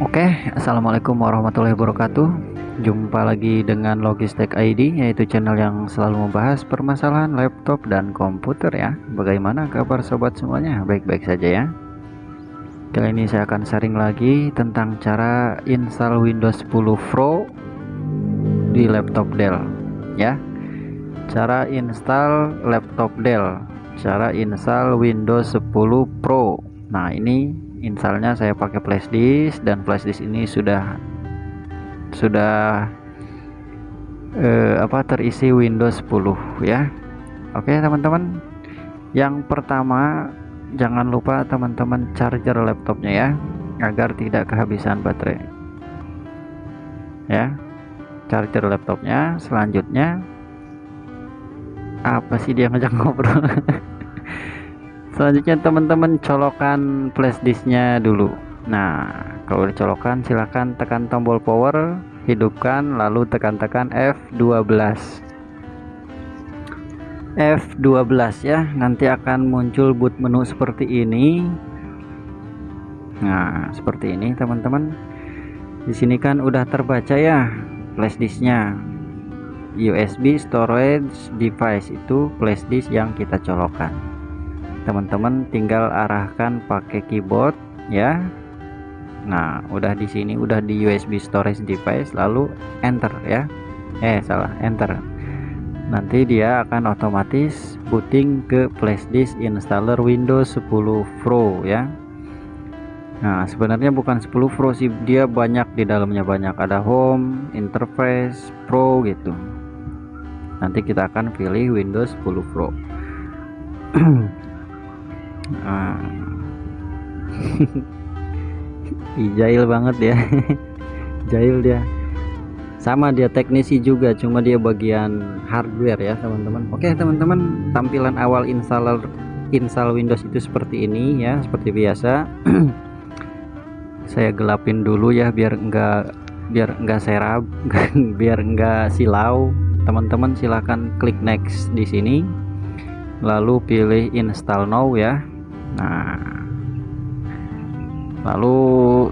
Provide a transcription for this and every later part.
Oke, assalamualaikum warahmatullahi wabarakatuh. Jumpa lagi dengan Logistek ID, yaitu channel yang selalu membahas permasalahan laptop dan komputer ya. Bagaimana kabar sobat semuanya? Baik-baik saja ya. Kali ini saya akan sharing lagi tentang cara install Windows 10 Pro di laptop Dell ya. Cara install laptop Dell, cara install Windows 10 Pro. Nah, ini installnya saya pakai flash disk dan flash disk ini sudah sudah eh, apa terisi Windows 10 ya. Oke teman-teman. Yang pertama jangan lupa teman-teman charger laptopnya ya agar tidak kehabisan baterai. Ya charger laptopnya. Selanjutnya apa sih dia ngajak ngobrol selanjutnya teman-teman colokan flashdisknya dulu. Nah kalau dicolokkan silahkan tekan tombol power hidupkan lalu tekan-tekan F12 F12 ya. Nanti akan muncul boot menu seperti ini. Nah seperti ini teman-teman. Di sini kan udah terbaca ya flashdisknya USB storage device itu flashdisk yang kita colokkan teman-teman tinggal arahkan pakai keyboard ya. Nah udah di sini udah di USB storage device lalu enter ya. Eh salah enter. Nanti dia akan otomatis booting ke flashdisk installer Windows 10 Pro ya. Nah sebenarnya bukan 10 Pro sih dia banyak di dalamnya banyak. Ada home interface Pro gitu. Nanti kita akan pilih Windows 10 Pro nah. jahil banget ya jahil dia. Sama dia teknisi juga cuma dia bagian hardware ya teman-teman. Oke teman-teman tampilan awal installer install Windows itu seperti ini ya seperti biasa. Saya gelapin dulu ya biar enggak biar enggak serap biar enggak silau. Teman-teman silahkan klik next di sini. Lalu pilih install now ya Nah, lalu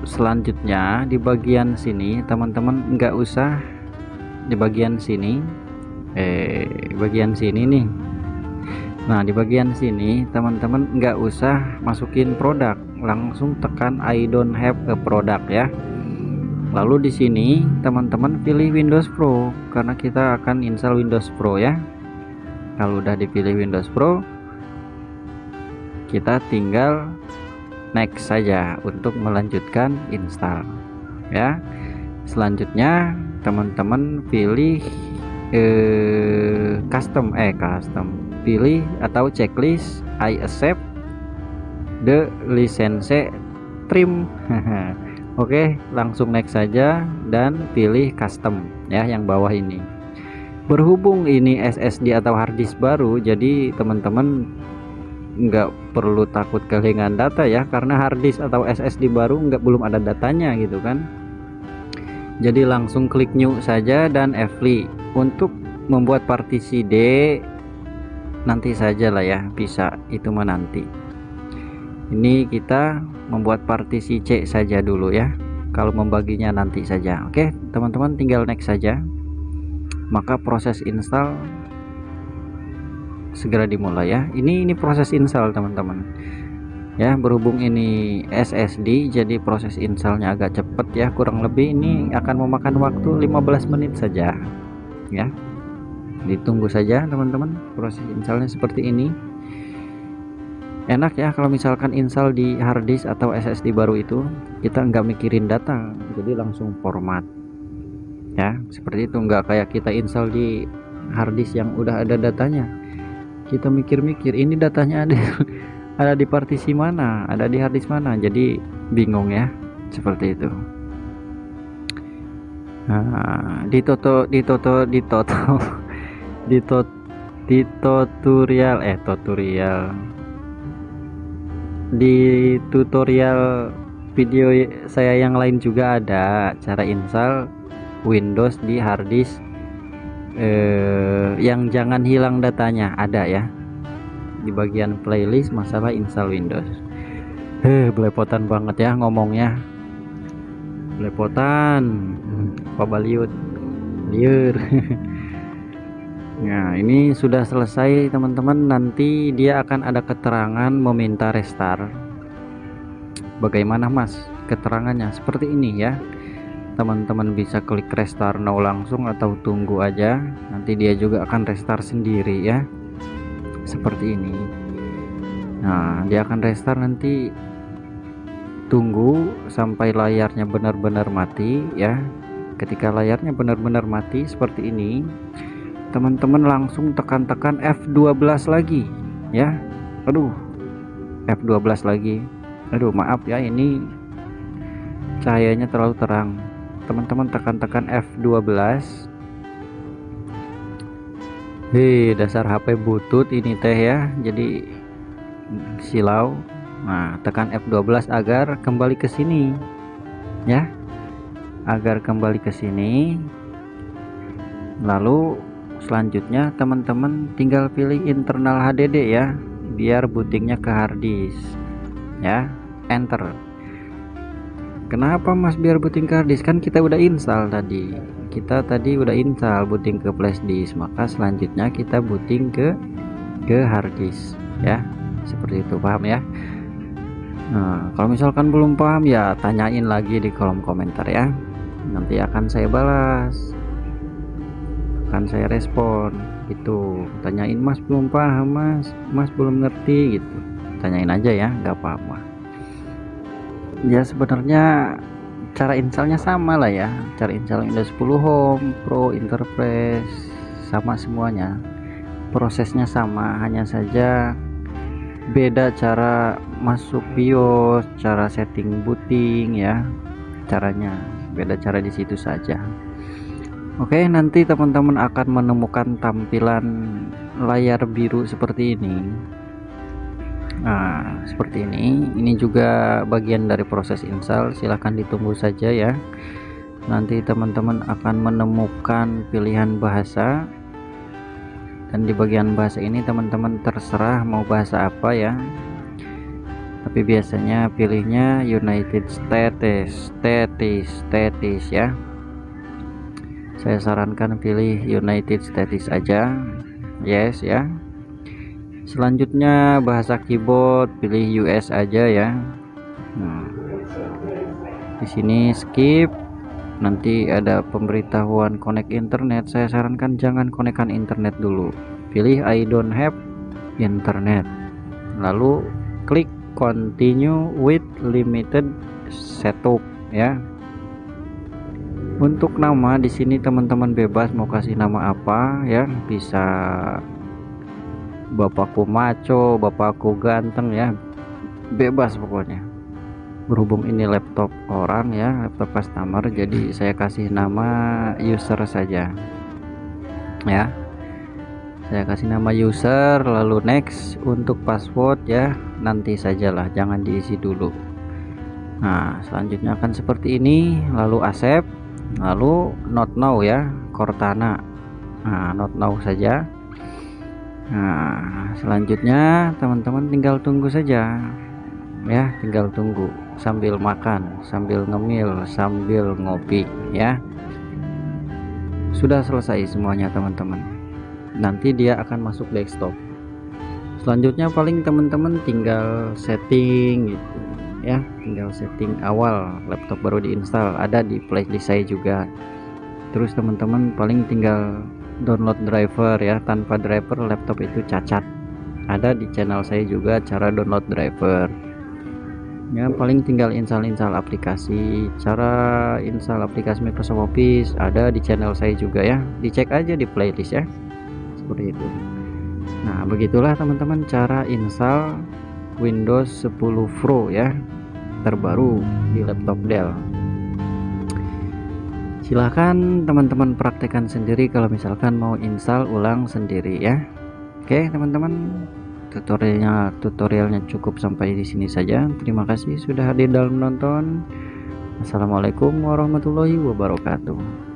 selanjutnya di bagian sini teman-teman nggak usah di bagian sini, eh bagian sini nih. Nah, di bagian sini teman-teman nggak usah masukin produk, langsung tekan I don't have a product ya. Lalu di sini teman-teman pilih Windows Pro karena kita akan install Windows Pro ya. Kalau udah dipilih Windows Pro, kita tinggal next saja untuk melanjutkan install ya. Selanjutnya teman-teman pilih eh, custom eh custom. Pilih atau checklist I accept the license trim. Oke langsung next saja dan pilih custom ya yang bawah ini. Berhubung ini SSD atau harddisk baru jadi teman-teman nggak perlu takut kehilangan data ya karena harddisk atau SSD baru nggak belum ada datanya gitu kan. Jadi langsung klik new saja dan Fli untuk membuat partisi D nanti saja lah ya bisa itu menanti ini kita membuat partisi C saja dulu ya kalau membaginya nanti saja. Oke teman-teman tinggal next saja. Maka proses install segera dimulai ya. Ini ini proses install teman-teman. Ya berhubung ini SSD jadi proses installnya agak cepat ya. Kurang lebih ini akan memakan waktu 15 menit saja. Ya ditunggu saja teman-teman proses installnya seperti ini. Enak ya kalau misalkan install di harddisk atau SSD baru itu. Kita nggak mikirin data jadi langsung format. Ya seperti itu. Nggak kayak kita install di harddisk yang udah ada datanya kita mikir-mikir ini datanya ada ada di partisi mana ada di harddisk mana? Jadi bingung ya seperti itu. Nah, di toto di toto di toto di tot di tutorial eh tutorial di tutorial video saya yang lain juga ada cara install Windows di harddisk eh, yang jangan hilang datanya ada ya. Di bagian playlist masalah install Windows. Eh belepotan banget ya ngomongnya. Lepotan apa baliut? Liur. Nah ini sudah selesai teman-teman. Nanti dia akan ada keterangan meminta restart. Bagaimana mas keterangannya? Seperti ini ya teman-teman bisa klik restart now langsung atau tunggu aja. Nanti dia juga akan restart sendiri ya. Seperti ini. Nah dia akan restart nanti. Tunggu sampai layarnya benar-benar mati ya. Ketika layarnya benar-benar mati seperti ini teman-teman langsung tekan-tekan F12 lagi ya. Aduh F12 lagi. Aduh maaf ya ini cahayanya terlalu terang teman-teman tekan-tekan F12 hei dasar HP butut ini teh ya jadi silau. Nah tekan F12 agar kembali ke sini ya. Agar kembali ke sini. Lalu selanjutnya teman-teman tinggal pilih internal HDD ya biar bootingnya ke harddisk ya. Enter kenapa mas biar booting ke harddisk? Kan kita udah install tadi. Kita tadi udah install booting ke flashdisk maka selanjutnya kita booting ke ke harddisk ya. Seperti itu paham ya? Nah kalau misalkan belum paham ya tanyain lagi di kolom komentar ya. Nanti akan saya balas. Akan saya respon. Itu tanyain mas belum paham mas? Mas belum ngerti gitu. Tanyain aja ya. Nggak apa-apa ya sebenarnya cara installnya sama lah ya. Cara install Windows 10 Home Pro Enterprise sama semuanya. Prosesnya sama hanya saja beda cara masuk BIOS cara setting booting ya. Caranya beda cara di situ saja. Oke nanti teman-teman akan menemukan tampilan layar biru seperti ini Nah seperti ini. Ini juga bagian dari proses install. Silahkan ditunggu saja ya. Nanti teman-teman akan menemukan pilihan bahasa. Dan di bagian bahasa ini teman-teman terserah mau bahasa apa ya. Tapi biasanya pilihnya United States States States ya. Saya sarankan pilih United States aja. Yes ya selanjutnya bahasa keyboard pilih US aja ya. Nah, di sini skip. Nanti ada pemberitahuan connect internet. Saya sarankan jangan konekkan internet dulu. Pilih I don't have internet. Lalu klik continue with limited setup ya. Untuk nama di sini teman-teman bebas mau kasih nama apa ya. Bisa bapakku maco bapakku ganteng ya. Bebas pokoknya. Berhubung ini laptop orang ya laptop customer jadi saya kasih nama user saja. Ya. Saya kasih nama user lalu next untuk password ya nanti sajalah jangan diisi dulu. Nah selanjutnya akan seperti ini lalu accept lalu not now ya Cortana. Nah not now saja nah selanjutnya teman-teman tinggal tunggu saja. Ya tinggal tunggu sambil makan sambil ngemil sambil ngopi ya. Sudah selesai semuanya teman-teman. Nanti dia akan masuk desktop. Selanjutnya paling teman-teman tinggal setting gitu ya. Tinggal setting awal laptop baru diinstal. Ada di playlist saya juga. Terus teman-teman paling tinggal download driver ya tanpa driver laptop itu cacat. Ada di channel saya juga cara download driver. Ya paling tinggal install-install aplikasi. Cara install aplikasi Microsoft Office ada di channel saya juga ya. Dicek aja di playlist ya. Seperti itu. Nah begitulah teman-teman cara install Windows 10 Pro ya terbaru di laptop Dell silahkan teman-teman praktekkan sendiri kalau misalkan mau install ulang sendiri ya. Oke teman-teman. Tutorialnya tutorialnya cukup sampai di sini saja. Terima kasih sudah hadir dalam menonton Assalamualaikum warahmatullahi wabarakatuh